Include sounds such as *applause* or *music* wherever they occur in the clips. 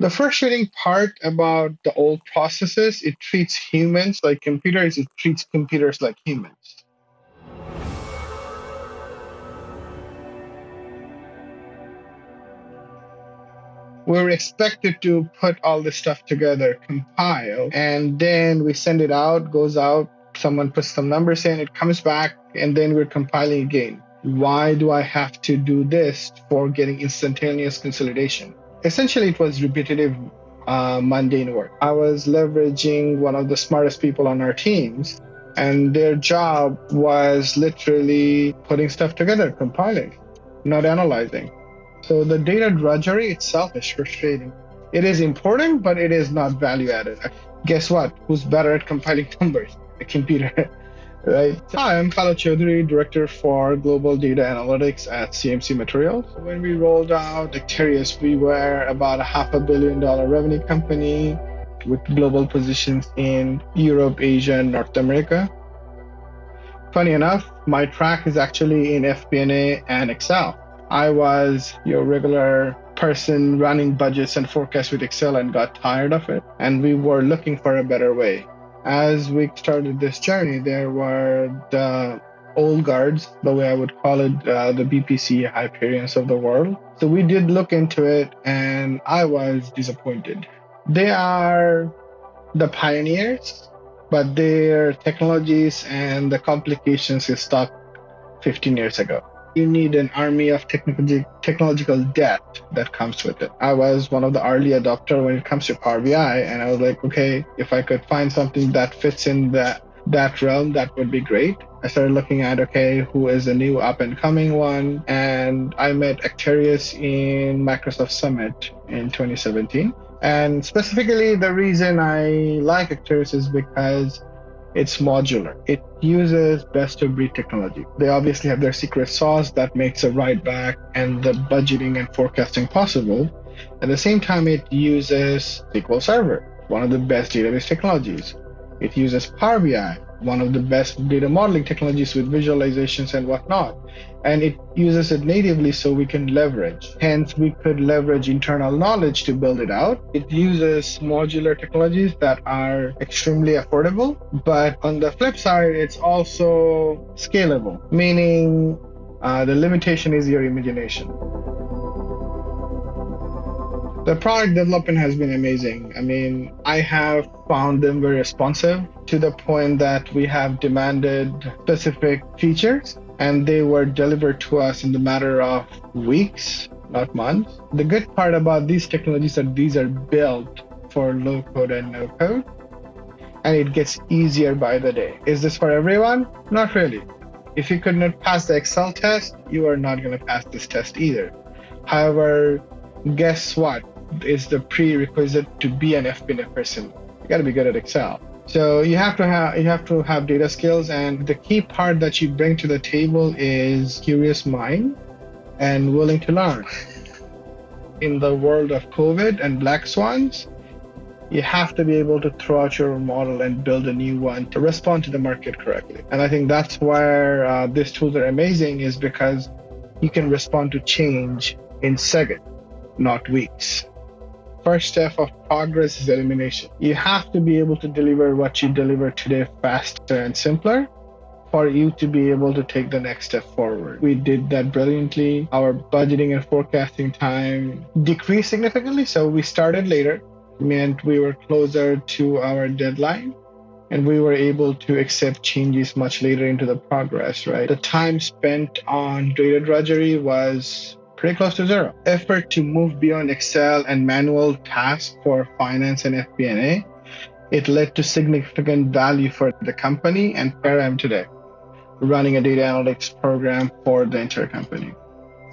The frustrating part about the old processes, it treats humans like computers, it treats computers like humans. we're expected to put all this stuff together, compile, and then we send it out, goes out, someone puts some numbers in, it comes back, and then we're compiling again. Why do I have to do this for getting instantaneous consolidation? Essentially, it was repetitive, uh, mundane work. I was leveraging one of the smartest people on our teams, and their job was literally putting stuff together, compiling, not analyzing. So the data drudgery itself is frustrating. It is important, but it is not value added. Guess what? Who's better at compiling *laughs* numbers? The computer, right? Hi, I'm Khaled Chaudhary, Director for Global Data Analytics at CMC Materials. When we rolled out Acterys, we were about a half a billion dollar revenue company with global positions in Europe, Asia, and North America. Funny enough, my track is actually in FP&A and Excel. I was your regular person running budgets and forecasts with Excel and got tired of it. And we were looking for a better way. As we started this journey, there were the old guards, the way I would call it, uh, the BPC Hyperions of the world. So we did look into it, and I was disappointed. They are the pioneers, but their technologies and the complications is stuck 15 years ago you need an army of technology, technological debt that comes with it. I was one of the early adopter when it comes to Power BI, and I was like, okay, if I could find something that fits in that that realm, that would be great. I started looking at okay, who is a new up and coming one, and I met Acterys in Microsoft Summit in 2017. And specifically, the reason I like Acterys is because it's modular. It uses best of breed technology. They obviously have their secret sauce that makes a write back and the budgeting and forecasting possible. At the same time, it uses SQL Server, one of the best database technologies. It uses Power BI, one of the best data modeling technologies with visualizations and whatnot. And it uses it natively so we can leverage. Hence, we could leverage internal knowledge to build it out. It uses modular technologies that are extremely affordable. But on the flip side, it's also scalable, meaning uh, the limitation is your imagination. The product development has been amazing. I mean, I have found them very responsive to the point that we have demanded specific features and they were delivered to us in the matter of weeks, not months. The good part about these technologies are these are built for low code and no code, and it gets easier by the day. Is this for everyone? Not really. If you could not pass the Excel test, you are not going to pass this test either. However, guess what? Is the prerequisite to be an FP&A person. You got to be good at Excel. So you have to have you have to have data skills, and the key part that you bring to the table is curious mind and willing to learn. In the world of COVID and black swans, you have to be able to throw out your model and build a new one to respond to the market correctly. And I think that's where uh, these tools are amazing, is because you can respond to change in seconds not weeks. First step of progress is elimination. You have to be able to deliver what you deliver today faster and simpler for you to be able to take the next step forward. We did that brilliantly. Our budgeting and forecasting time decreased significantly, so we started later, meant we were closer to our deadline and we were able to accept changes much later into the progress, right? The time spent on data drudgery was pretty close to zero. Effort to move beyond Excel and manual tasks for finance and FP&A, it led to significant value for the company and where I am today, running a data analytics program for the entire company.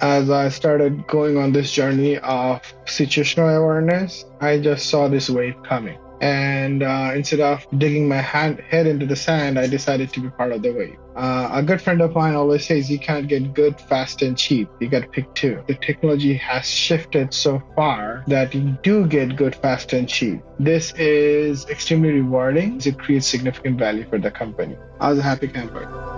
As I started going on this journey of situational awareness, I just saw this wave coming. And uh, instead of digging my hand, head into the sand, I decided to be part of the wave. Uh, a good friend of mine always says you can't get good, fast, and cheap. You got to pick two. The technology has shifted so far that you do get good, fast, and cheap. This is extremely rewarding. It creates significant value for the company. I was a happy camper.